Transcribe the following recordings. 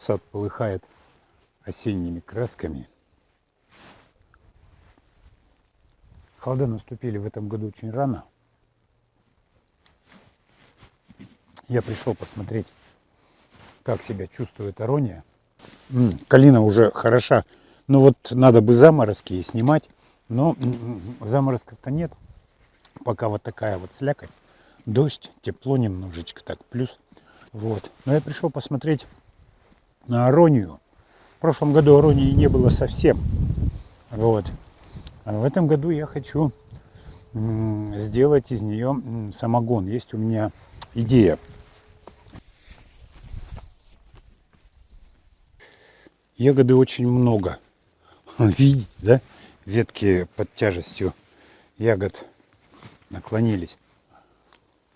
Сад полыхает осенними красками. Холода наступили в этом году очень рано. Я пришел посмотреть, как себя чувствует Арония. М, Калина уже хороша, но вот надо бы заморозки и снимать. Но м, заморозков-то нет. Пока вот такая вот слякоть. Дождь, тепло немножечко так, плюс. Вот. Но я пришел посмотреть на Аронию. В прошлом году Аронии не было совсем. Вот. А в этом году я хочу сделать из нее самогон. Есть у меня идея. Ягоды очень много. Видите, да? Ветки под тяжестью ягод наклонились.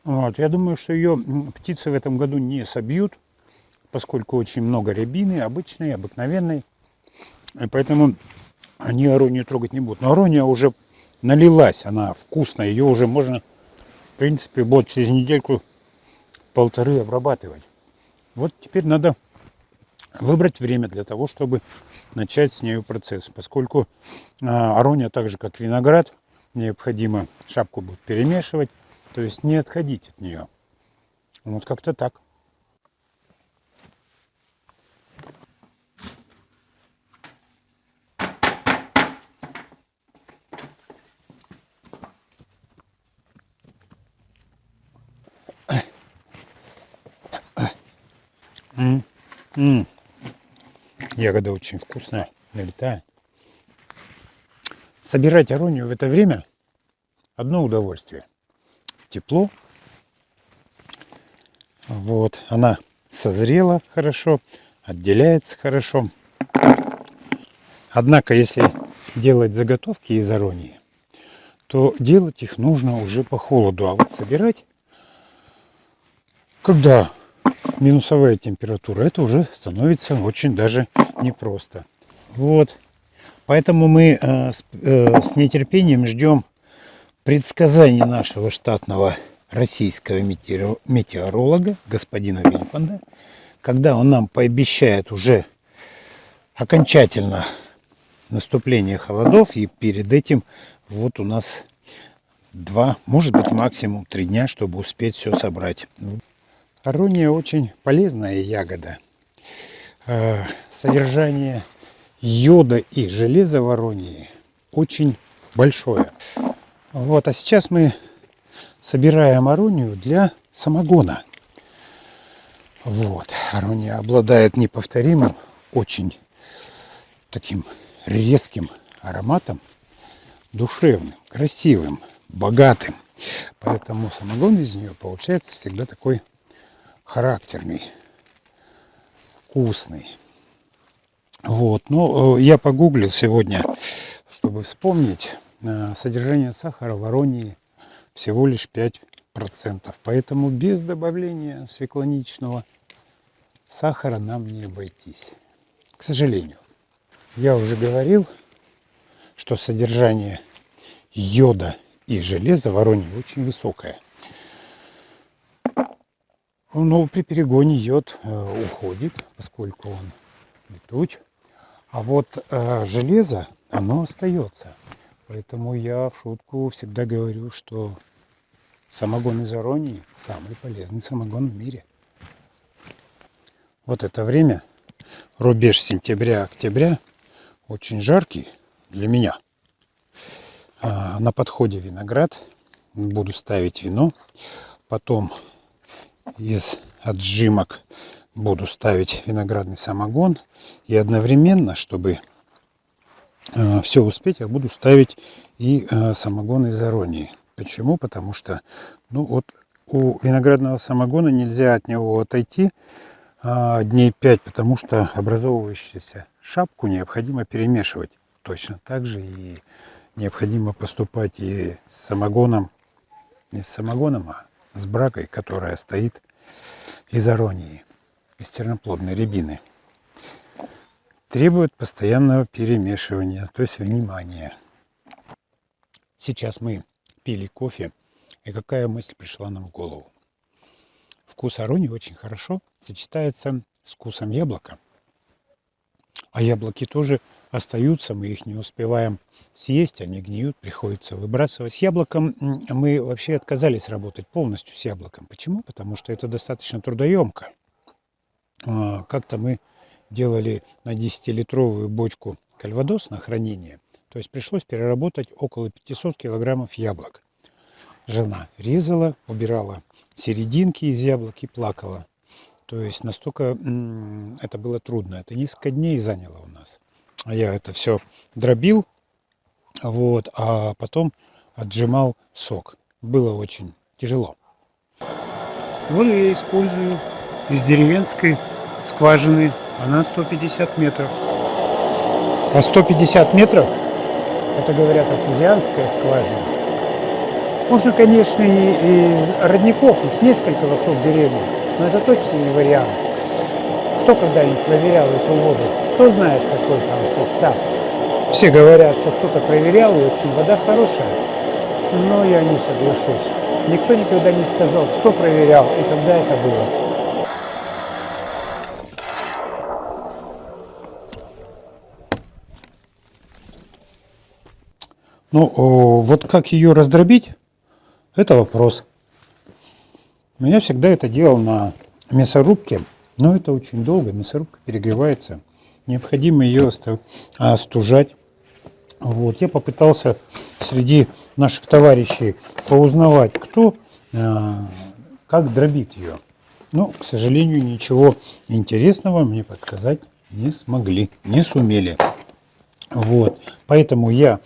Вот. Я думаю, что ее птицы в этом году не собьют, поскольку очень много рябины, обычной, обыкновенной. И поэтому они аронию трогать не будут. Но арония уже налилась, она вкусная, ее уже можно, в принципе, вот через недельку полторы обрабатывать. Вот теперь надо выбрать время для того, чтобы начать с нею процесс. Поскольку а, арония, так же как виноград, необходимо шапку будет перемешивать, то есть не отходить от нее. Вот как-то так. М, м. Ягода очень вкусная, налетает. Собирать аронию в это время одно удовольствие. Тепло. Вот, она созрела хорошо, отделяется хорошо. Однако, если делать заготовки из аронии, то делать их нужно уже по холоду. А вот собирать, когда минусовая температура, это уже становится очень даже непросто. Вот. Поэтому мы э, с, э, с нетерпением ждем предсказаний нашего штатного российского метеоро- метеоролога, господина Вильфанда, когда он нам пообещает уже окончательно наступление холодов, и перед этим вот у нас два, может быть максимум три дня, чтобы успеть все собрать. Арония очень полезная ягода. Э, Содержание йода и железа в аронии очень большое. Вот, а сейчас мы собираем аронию для самогона. Вот, арония обладает неповторимым, очень таким резким ароматом, душевным, красивым, богатым. Поэтому самогон из нее получается всегда такой характерный, вкусный. Вот, ну, э, я погуглил сегодня, чтобы вспомнить, э, содержание сахара в аронии всего лишь 5%. Поэтому без добавления свеклоничного сахара нам не обойтись. К сожалению. Я уже говорил, что содержание йода и железа в аронии очень высокое. Но при перегоне йод э, уходит, поскольку он летуч. А вот э, железо, оно остается. Поэтому я в шутку всегда говорю, что самогон из Аронии самый полезный самогон в мире. Вот это время, рубеж сентября-октября, очень жаркий для меня. А, на подходе виноград, буду ставить вино, потом из отжимок буду ставить виноградный самогон. И одновременно, чтобы э, все успеть, я буду ставить и э, самогон из аронии. Почему? Потому что ну вот у виноградного самогона нельзя от него отойти э, дней 5, потому что образовывающуюся шапку необходимо перемешивать. Точно так же и необходимо поступать и с самогоном, не с самогоном, а с бракой, которая стоит из аронии, из терноплодной рябины. Требует постоянного перемешивания, то есть внимания. Сейчас мы пили кофе, и какая мысль пришла нам в голову? Вкус аронии очень хорошо сочетается с вкусом яблока А яблоки тоже остаются, мы их не успеваем съесть, они гниют, приходится выбрасывать. С яблоком мы вообще отказались работать полностью с яблоком. Почему? Потому что это достаточно трудоемко. А, как-то мы делали на 10-литровую бочку кальвадос на хранение. То есть пришлось переработать около 500 килограммов яблок. Жена резала, убирала серединки из яблок и плакала. То есть настолько это было трудно. Это несколько дней заняло у нас. А я это все дробил, вот, а потом отжимал сок. Было очень тяжело. Вот я использую из деревенской скважины. Она 150 метров. А 150 метров, это говорят артезианская скважина. Можно, конечно, и, и родников, их несколько вокруг деревни, но это точно не вариант. Кто когда-нибудь проверял эту воду? Кто знает, какой там состав? Все говорят, что кто-то проверял, и очень вода хорошая. Но я не соглашусь. Никто никогда не сказал, кто проверял и когда это было. Ну, вот как ее раздробить, это вопрос. Я всегда это делал на мясорубке, но это очень долго, мясорубка перегревается. Необходимо ее остужать. Вот. Я попытался среди наших товарищей поузнавать, кто, а, как дробит ее. Но, к сожалению, ничего интересного мне подсказать не смогли, не сумели. Вот. Поэтому я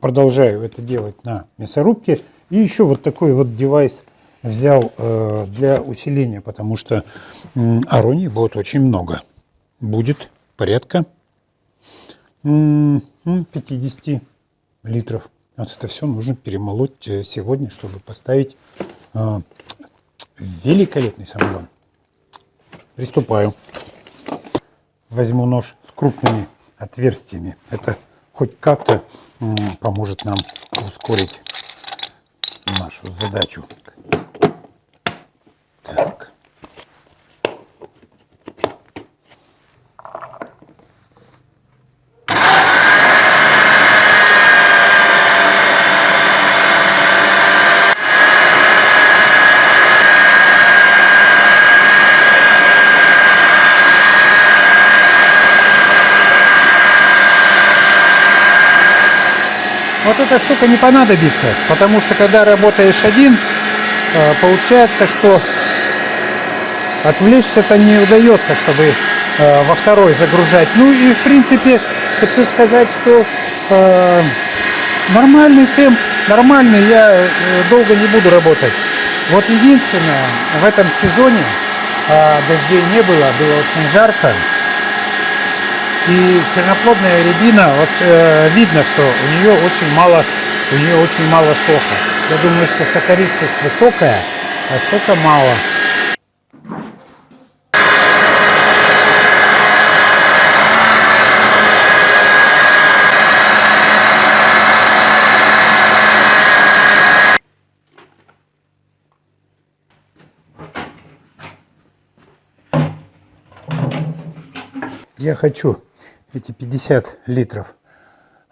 продолжаю это делать на мясорубке. И еще вот такой вот девайс взял э, для усиления, потому что э, аронии будет очень много. Будет порядка э, 50 литров. Вот это все нужно перемолоть э, сегодня, чтобы поставить э, великолепный самогон. Приступаю. Возьму нож с крупными отверстиями. Это хоть как-то поможет нам ускорить нашу задачу. Вот эта штука не понадобится, потому что когда работаешь один, э, получается, что отвлечься-то не удается, чтобы э, во второй загружать. Ну и в принципе хочу сказать, что э, нормальный темп, нормальный, я долго не буду работать. Вот единственное, в этом сезоне дождей не было, было очень жарко. И черноплодная рябина, вот э, видно, что у нее очень мало, у нее очень мало сока. Я думаю, что сахаристость высокая, а сока мало. Я хочу эти 50 литров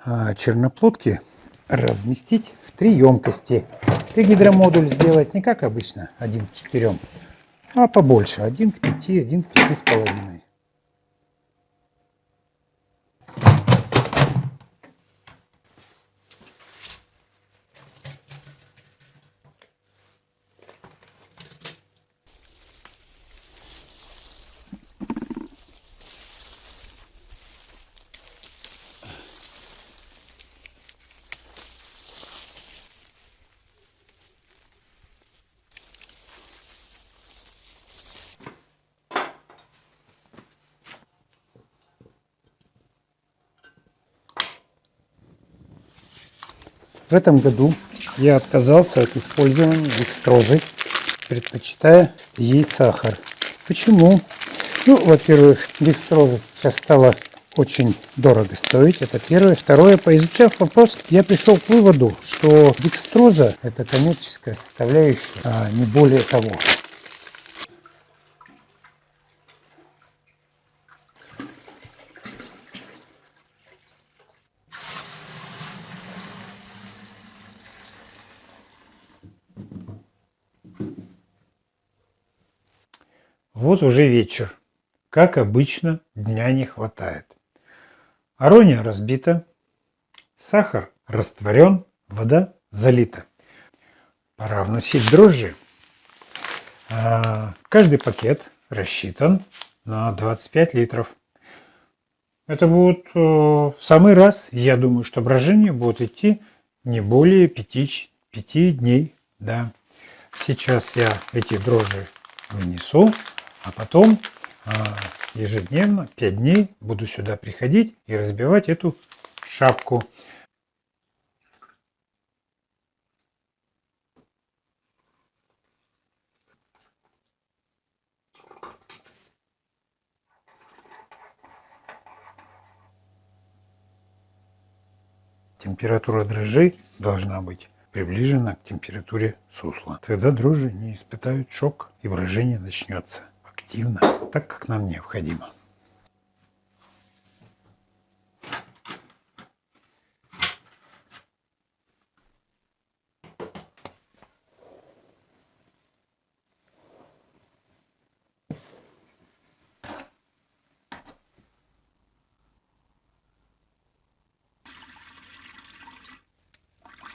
а, черноплодки разместить в три емкости. И гидромодуль сделать не как обычно, один к четырем, а побольше, один к пяти, один к пяти с половиной. В этом году я отказался от использования декстрозы, предпочитая ей сахар. Почему? Ну, во-первых, декстроза сейчас стала очень дорого стоить. Это первое. Второе, поизучав вопрос, я пришел к выводу, что декстроза – это коммерческая составляющая, а не более того. Вот уже вечер. Как обычно, дня не хватает. Арония разбита, сахар растворен, вода залита. Пора вносить дрожжи. А, каждый пакет рассчитан на 25 литров. Это будет э, в самый раз. Я думаю, что брожение будет идти не более 5, 5 дней. Да. Сейчас я эти дрожжи вынесу, а потом а, ежедневно 5 дней буду сюда приходить и разбивать эту шапку. Температура дрожжей должна быть приближена к температуре сусла. Тогда дрожжи не испытают шок и брожение начнется активно, так как нам необходимо.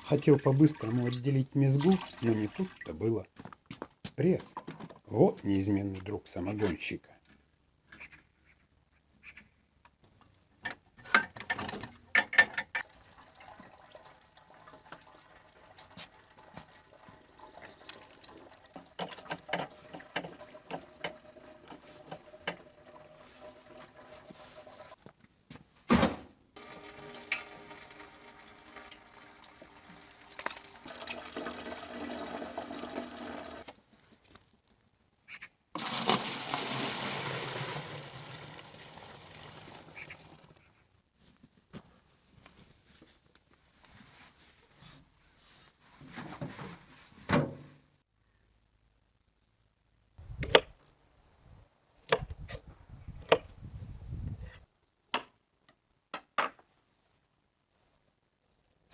Хотел по-быстрому отделить мезгу, но не тут-то было. Пресс. Вот неизменный друг самогонщика.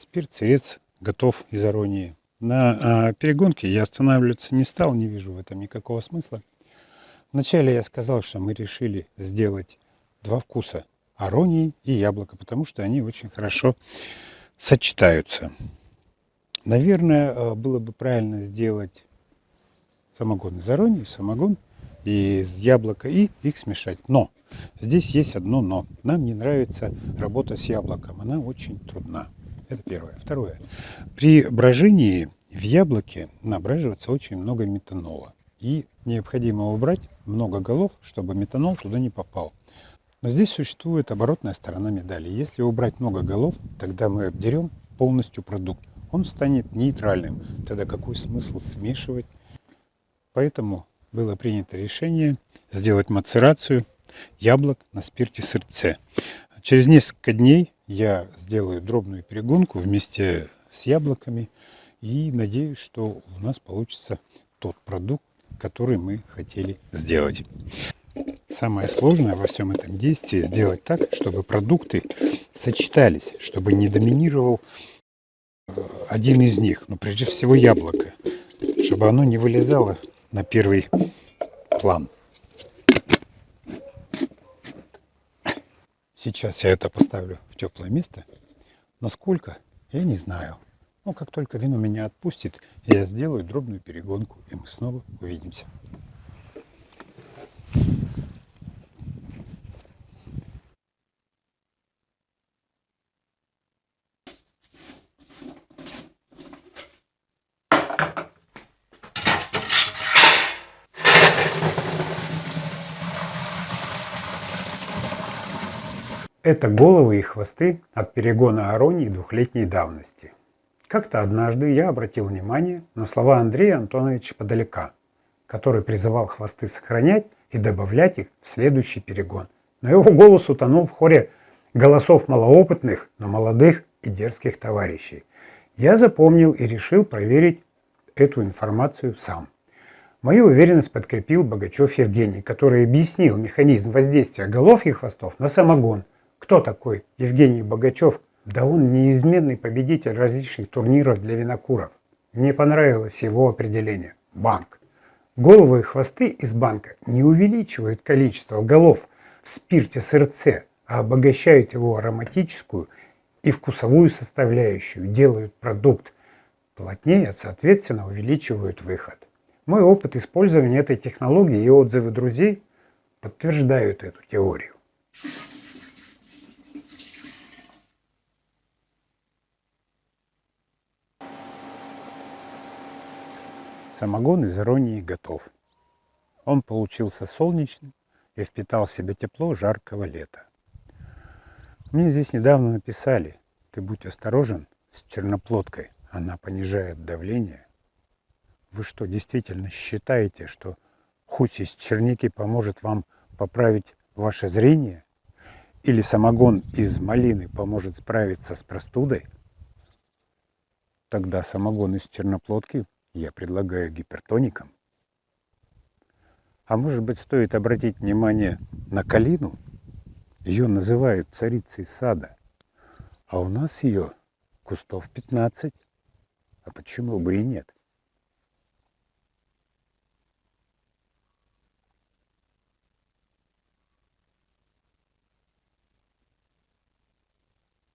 Спирт, сырец готов из аронии. На а, перегонке я останавливаться не стал, не вижу в этом никакого смысла. Вначале я сказал, что мы решили сделать два вкуса – аронии и яблоко, потому что они очень хорошо сочетаются. Наверное, а, было бы правильно сделать самогон из аронии, самогон из яблока и их смешать. Но здесь есть одно но. Нам не нравится работа с яблоком, она очень трудна. Это первое. Второе. При брожении в яблоке набраживается очень много метанола. И необходимо убрать много голов, чтобы метанол туда не попал. Но здесь существует оборотная сторона медали. Если убрать много голов, тогда мы обдерем полностью продукт. Он станет нейтральным. Тогда какой смысл смешивать? Поэтому было принято решение сделать мацерацию яблок на спирте сырце. Через несколько дней я сделаю дробную перегонку вместе с яблоками и надеюсь, что у нас получится тот продукт, который мы хотели сделать. Самое сложное во всем этом действии сделать так, чтобы продукты сочетались, чтобы не доминировал э, один из них, но прежде всего яблоко, чтобы оно не вылезало на первый план. Сейчас я это поставлю в теплое место. Насколько, я не знаю. Но как только вино меня отпустит, я сделаю дробную перегонку, и мы снова увидимся. Это головы и хвосты от перегона Аронии двухлетней давности. Как-то однажды я обратил внимание на слова Андрея Антоновича Подалека, который призывал хвосты сохранять и добавлять их в следующий перегон. Но его голос утонул в хоре голосов малоопытных, но молодых и дерзких товарищей. Я запомнил и решил проверить эту информацию сам. Мою уверенность подкрепил Богачев Евгений, который объяснил механизм воздействия голов и хвостов на самогон – кто такой Евгений Богачев? Да он неизменный победитель различных турниров для винокуров. Мне понравилось его определение. Банк. Головы и хвосты из банка не увеличивают количество голов в спирте СРЦ, а обогащают его ароматическую и вкусовую составляющую, делают продукт плотнее, соответственно увеличивают выход. Мой опыт использования этой технологии и отзывы друзей подтверждают эту теорию. Самогон из иронии готов. Он получился солнечным и впитал в себя тепло жаркого лета. Мне здесь недавно написали, ты будь осторожен с черноплодкой, она понижает давление. Вы что, действительно считаете, что хусь из черники поможет вам поправить ваше зрение? Или самогон из малины поможет справиться с простудой? Тогда самогон из черноплодки я предлагаю гипертоникам. А может быть стоит обратить внимание на калину? Ее называют царицей сада. А у нас ее кустов 15. А почему бы и нет?